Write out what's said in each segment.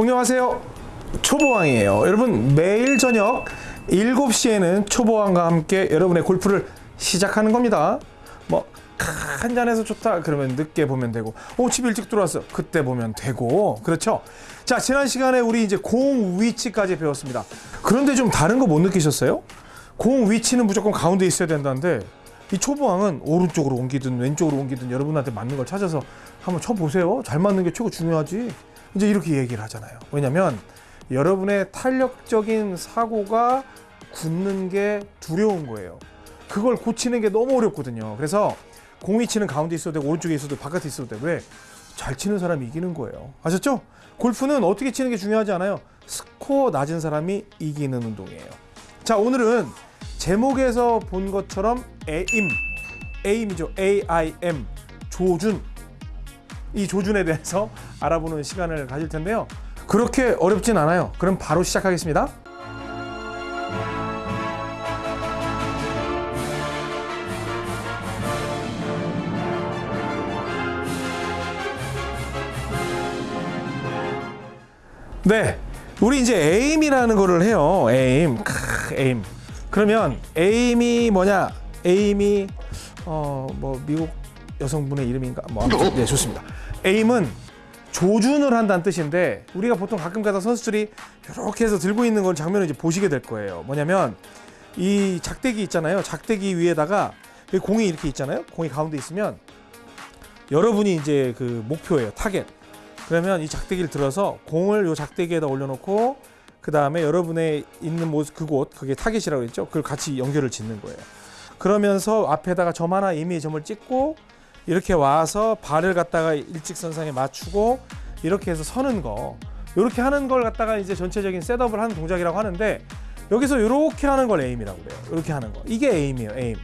안녕하세요. 초보왕이에요. 여러분 매일 저녁 7시에는 초보왕과 함께 여러분의 골프를 시작하는 겁니다. 뭐 한잔해서 좋다. 그러면 늦게 보면 되고. 오집 일찍 들어왔어. 그때 보면 되고. 그렇죠? 자 지난 시간에 우리 이제 공 위치까지 배웠습니다. 그런데 좀 다른 거 못 느끼셨어요? 공 위치는 무조건 가운데 있어야 된다는데 이 초보왕은 오른쪽으로 옮기든 왼쪽으로 옮기든 여러분한테 맞는 걸 찾아서 한번 쳐보세요. 잘 맞는 게 최고 중요하지 이제 이렇게 얘기를 하잖아요. 왜냐면 여러분의 탄력적인 사고가 굳는 게 두려운 거예요. 그걸 고치는 게 너무 어렵거든요. 그래서 공이 치는 가운데 있어도 되고 오른쪽에 있어도 바깥에 있어도 돼. 왜? 잘 치는 사람이 이기는 거예요. 아셨죠? 골프는 어떻게 치는 게 중요하지 않아요. 스코어 낮은 사람이 이기는 운동이에요. 자, 오늘은 제목에서 본 것처럼 에임, aim이죠. A-I-M, 조준. 이 조준에 대해서 알아보는 시간을 가질 텐데요. 그렇게 어렵진 않아요. 그럼 바로 시작하겠습니다. 네. 우리 이제 aim이라는 거를 해요. aim. 크, aim. 그러면 aim이 뭐냐? aim이 어 뭐 미국 여성분의 이름인가? 뭐 아무튼 네, 좋습니다. aim은 조준을 한다는 뜻인데 우리가 보통 가끔 가다 선수들이 이렇게 해서 들고 있는 걸 장면을 이제 보시게 될 거예요. 뭐냐면 이 작대기 있잖아요. 작대기 위에다가 공이 이렇게 있잖아요. 공이 가운데 있으면 여러분이 이제 그 목표예요. 타겟. 그러면 이 작대기를 들어서 공을 요 작대기에다 올려놓고 그 다음에 여러분의 있는 모습 그곳 그게 타겟이라고 했죠. 그걸 같이 연결을 짓는 거예요. 그러면서 앞에다가 점 하나 이미 점을 찍고 이렇게 와서 발을 갖다가 일직선상에 맞추고 이렇게 해서 서는 거 이렇게 하는 걸 갖다가 이제 전체적인 setup을 하는 동작이라고 하는데 여기서 이렇게 하는 걸 aim이라고 그래요. 이렇게 하는 거. 이게 aim이에요 aim.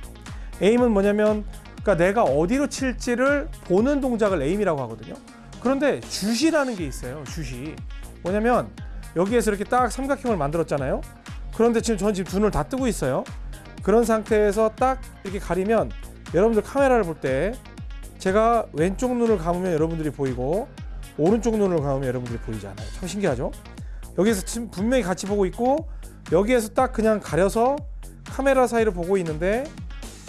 aim은 뭐냐면 그러니까 내가 어디로 칠지를 보는 동작을 aim이라고 하거든요. 그런데 주시라는 게 있어요 주시 뭐냐면 여기에서 이렇게 딱 삼각형을 만들었잖아요. 그런데 지금 저는 지금 두 눈을 다 뜨고 있어요. 그런 상태에서 딱 이렇게 가리면 여러분들 카메라를 볼때 제가 왼쪽 눈을 감으면 여러분들이 보이고 오른쪽 눈을 감으면 여러분들이 보이지 않아요. 참 신기하죠? 여기서 지금 분명히 같이 보고 있고 여기에서 딱 그냥 가려서 카메라 사이를 보고 있는데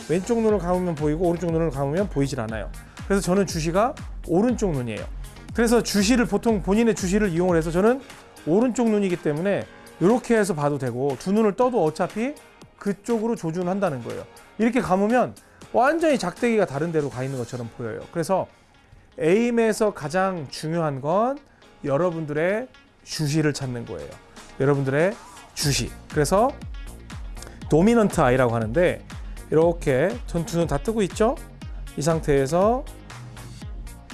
왼쪽 눈을 감으면 보이고 오른쪽 눈을 감으면 보이질 않아요. 그래서 저는 주시가 오른쪽 눈이에요. 그래서 주시를 보통 본인의 주시를 이용을 해서 저는 오른쪽 눈이기 때문에 이렇게 해서 봐도 되고 두 눈을 떠도 어차피 그쪽으로 조준한다는 거예요. 이렇게 감으면 완전히 작대기가 다른 데로 가 있는 것처럼 보여요. 그래서 에임에서 가장 중요한 건 여러분들의 주시를 찾는 거예요. 여러분들의 주시. 그래서 도미넌트 아이라고 하는데 이렇게 전투는 다 뜨고 있죠? 이 상태에서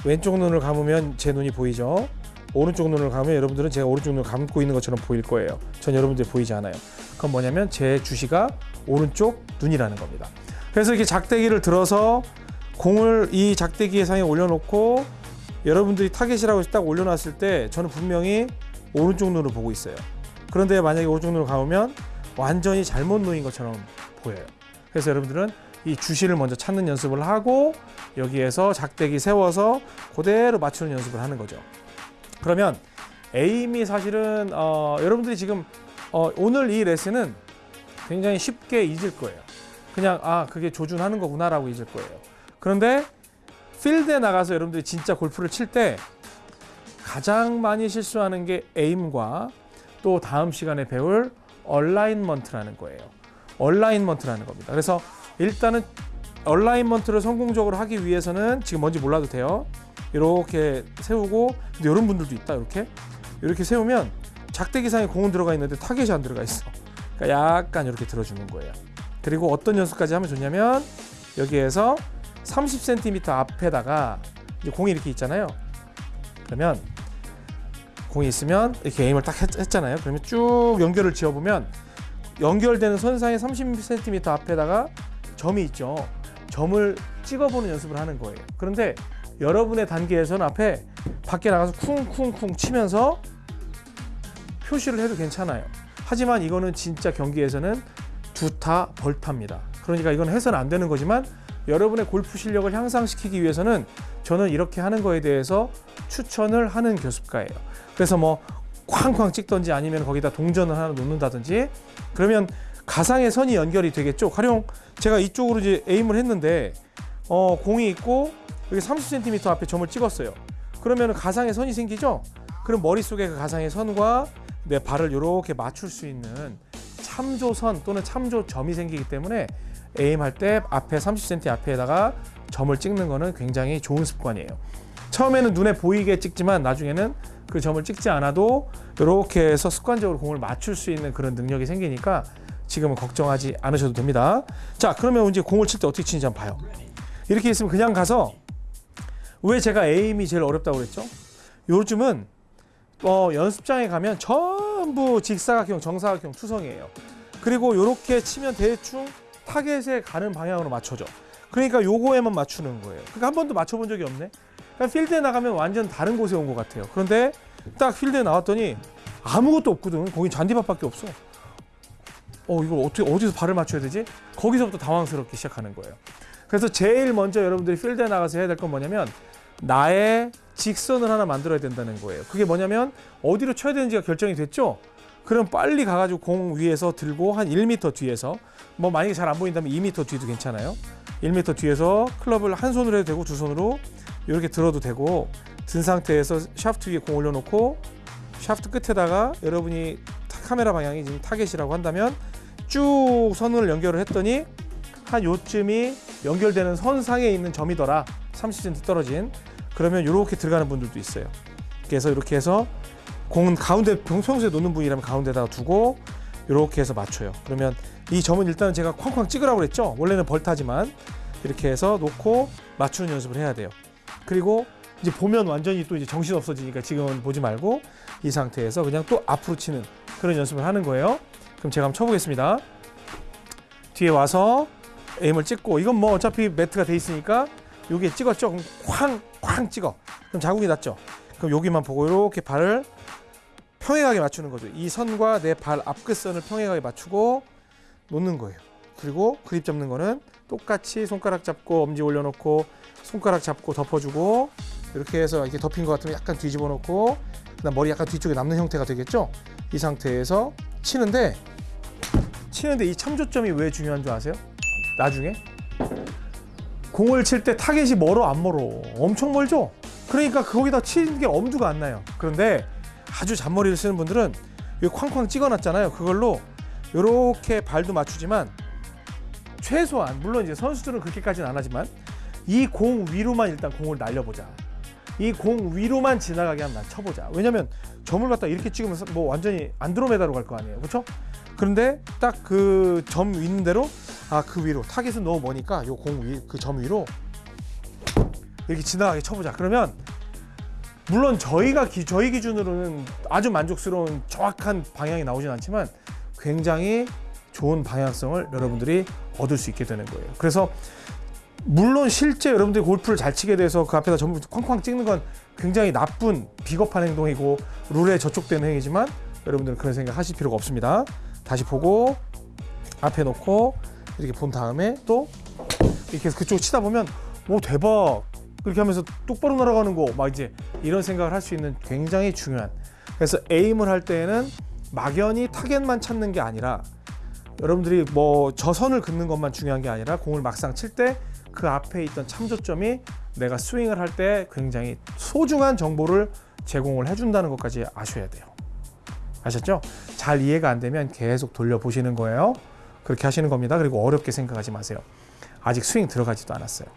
왼쪽 눈을 감으면 제 눈이 보이죠? 오른쪽 눈을 감으면 여러분들은 제가 오른쪽 눈을 감고 있는 것처럼 보일 거예요. 전 여러분들 보이지 않아요. 그건 뭐냐면 제 주시가 오른쪽 눈이라는 겁니다. 그래서 이렇게 작대기를 들어서 공을 이 작대기에 상에 올려놓고 여러분들이 타겟이라고 딱 올려놨을 때 저는 분명히 오른쪽 눈을 보고 있어요. 그런데 만약에 오른쪽 눈을 감으면 완전히 잘못 놓인 것처럼 보여요. 그래서 여러분들은 이 주시를 먼저 찾는 연습을 하고 여기에서 작대기 세워서 그대로 맞추는 연습을 하는 거죠. 그러면 에임이 사실은 어, 여러분들이 지금 어, 오늘 이 레슨은 굉장히 쉽게 잊을 거예요. 그냥 아 그게 조준하는 거구나라고 잊을 거예요. 그런데 필드에 나가서 여러분들이 진짜 골프를 칠 때 가장 많이 실수하는 게 aim과 또 다음 시간에 배울 alignment라는 거예요. alignment라는 겁니다. 그래서 일단은 alignment를 성공적으로 하기 위해서는 지금 뭔지 몰라도 돼요. 이렇게 세우고 근데 이런 분들도 있다 이렇게 이렇게 세우면 작대기상에 공은 들어가 있는데 타겟이 안 들어가 있어. 그러니까 약간 이렇게 들어주는 거예요. 그리고 어떤 연습까지 하면 좋냐면 여기에서 30cm 앞에다가 공이 이렇게 있잖아요. 그러면 공이 있으면 이렇게 에임을 딱 했, 잖아요 그러면 쭉 연결을 지어보면 연결되는 선상의 30cm 앞에다가 점이 있죠. 점을 찍어보는 연습을 하는 거예요. 그런데 여러분의 단계에서는 앞에 밖에 나가서 쿵쿵쿵 치면서 표시를 해도 괜찮아요. 하지만 이거는 진짜 경기에서는 두타 벌타입니다. 그러니까 이건 해서는 안 되는 거지만 여러분의 골프 실력을 향상시키기 위해서는 저는 이렇게 하는 거에 대해서 추천을 하는 교습가예요. 그래서 뭐 쾅쾅 찍던지 아니면 거기다 동전을 하나 놓는다든지 그러면 가상의 선이 연결이 되겠죠. 가령 제가 이쪽으로 이제 에임을 했는데 어, 공이 있고 여기 30cm 앞에 점을 찍었어요. 그러면 가상의 선이 생기죠. 그럼 머릿속에 그 가상의 선과 내 발을 이렇게 맞출 수 있는 참조선 또는 참조점이 생기기 때문에 에임할 때 앞에 30cm 앞에다가 점을 찍는 거는 굉장히 좋은 습관이에요. 처음에는 눈에 보이게 찍지만 나중에는 그 점을 찍지 않아도 이렇게 해서 습관적으로 공을 맞출 수 있는 그런 능력이 생기니까 지금은 걱정하지 않으셔도 됩니다. 자, 그러면 이제 공을 칠 때 어떻게 치는지 한번 봐요. 이렇게 있으면 그냥 가서 왜 제가 에임이 제일 어렵다고 그랬죠? 요즘은 어, 연습장에 가면 전 부 직사각형, 정사각형 투성이에요. 그리고 이렇게 치면 대충 타겟에 가는 방향으로 맞춰져. 그러니까 요거에만 맞추는 거예요. 그러니까 한 번도 맞춰본 적이 없네. 그러니까 필드에 나가면 완전 다른 곳에 온 것 같아요. 그런데 딱 필드에 나왔더니 아무것도 없거든. 거긴 잔디밭밖에 없어. 어 이걸 어떻게 어디서 발을 맞춰야 되지? 거기서부터 당황스럽기 시작하는 거예요. 그래서 제일 먼저 여러분들이 필드에 나가서 해야 될 건 뭐냐면 나의 직선을 하나 만들어야 된다는 거예요. 그게 뭐냐면 어디로 쳐야 되는지가 결정이 됐죠? 그럼 빨리 가가지고 공 위에서 들고 한 1m 뒤에서 뭐 만약에 잘 안 보인다면 2m 뒤도 괜찮아요. 1m 뒤에서 클럽을 한 손으로 해도 되고 두 손으로 이렇게 들어도 되고 든 상태에서 샤프트 위에 공 올려놓고 샤프트 끝에다가 여러분이 타- 카메라 방향이 지금 타겟이라고 한다면 쭉 선을 연결을 했더니 한 요쯤이 연결되는 선상에 있는 점이더라 30cm 떨어진 그러면 이렇게 들어가는 분들도 있어요. 그래서 이렇게 해서 공은 가운데 평- 평소에 놓는 분이라면 가운데다가 두고 이렇게 해서 맞춰요. 그러면 이 점은 일단은 제가 쾅쾅 찍으라고 그랬죠? 원래는 벌타지만 이렇게 해서 놓고 맞추는 연습을 해야 돼요. 그리고 이제 보면 완전히 또 이제 정신 없어지니까 지금은 보지 말고 이 상태에서 그냥 또 앞으로 치는 그런 연습을 하는 거예요. 그럼 제가 한번 쳐보겠습니다. 뒤에 와서 에임을 찍고 이건 뭐 어차피 매트가 돼 있으니까 여기에 찍었죠? 그럼 쾅 쾅 찍어. 그럼 자국이 났죠? 그럼 여기만 보고 이렇게 발을 평행하게 맞추는 거죠. 이 선과 내 발 앞끝선을 평행하게 맞추고 놓는 거예요. 그리고 그립 잡는 거는 똑같이 손가락 잡고 엄지 올려놓고 손가락 잡고 덮어주고 이렇게 해서 이렇게 덮인 것 같으면 약간 뒤집어 놓고 그다음 머리 약간 뒤쪽에 남는 형태가 되겠죠? 이 상태에서 치는데 치는데 이 참조점이 왜 중요한 줄 아세요? 나중에 공을 칠 때 타겟이 멀어 안 멀어? 엄청 멀죠? 그러니까 거기다 치는 게 엄두가 안 나요. 그런데 아주 잔머리를 쓰는 분들은 여기 쾅쾅 찍어놨잖아요. 그걸로 이렇게 발도 맞추지만 최소한 물론 이제 선수들은 그렇게까지는 안 하지만 이 공 위로만 일단 공을 날려보자. 이 공 위로만 지나가게 한번 쳐보자. 왜냐면 점을 갖다 이렇게 찍으면 뭐 완전히 안드로메다로 갈 거 아니에요. 그렇죠 그런데 딱 그 점 있는 대로 아 그 위로 타겟은 너무 머니까 요 공 위 그 점 위로 이렇게 지나가게 쳐보자 그러면 물론 저희가 기, 저희 기준으로는 아주 만족스러운 정확한 방향이 나오진 않지만 굉장히 좋은 방향성을 여러분들이 얻을 수 있게 되는 거예요. 그래서 물론 실제 여러분들이 골프를 잘 치게 돼서 그 앞에다 전부 쾅쾅 찍는 건 굉장히 나쁜 비겁한 행동이고 룰에 저촉되는 행위지만 여러분들은 그런 생각 하실 필요가 없습니다. 다시 보고 앞에 놓고 이렇게 본 다음에 또 이렇게 해서 그쪽 치다 보면 오 대박 그렇게 하면서 똑바로 날아가는 거 막 이제 이런 생각을 할 수 있는 굉장히 중요한 그래서 에임을 할 때에는 막연히 타겟만 찾는 게 아니라 여러분들이 뭐 저선을 긋는 것만 중요한 게 아니라 공을 막상 칠 때 그 앞에 있던 참조점이 내가 스윙을 할 때 굉장히 소중한 정보를 제공을 해준다는 것까지 아셔야 돼요. 아셨죠? 잘 이해가 안 되면 계속 돌려보시는 거예요. 그렇게 하시는 겁니다. 그리고 어렵게 생각하지 마세요. 아직 스윙 들어가지도 않았어요.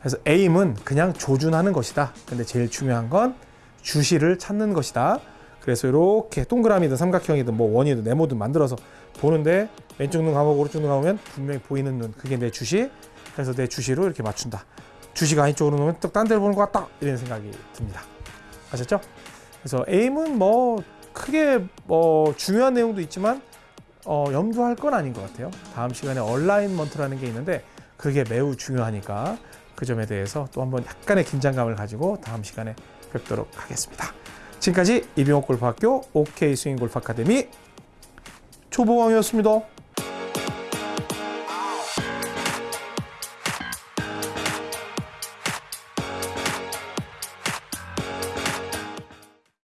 그래서 에임은 그냥 조준하는 것이다. 근데 제일 중요한 건 주시를 찾는 것이다. 그래서 이렇게 동그라미든 삼각형이든 뭐 원이든 네모든 만들어서 보는데 왼쪽 눈 감고 오른쪽 눈 감으면 분명히 보이는 눈 그게 내 주시. 그래서 내 주시로 이렇게 맞춘다. 주시가 안쪽으로 놓으면 또딴 데를 보는 것 같다. 이런 생각이 듭니다. 아셨죠? 그래서 에임은 뭐 크게 뭐 중요한 내용도 있지만 어, 염두할 건 아닌 것 같아요. 다음 시간에 얼라인먼트라는 게 있는데 그게 매우 중요하니까 그 점에 대해서 또 한번 약간의 긴장감을 가지고 다음 시간에 뵙도록 하겠습니다. 지금까지 이병옥 골프학교 OK 스윙 골프 아카데미 초보왕이었습니다.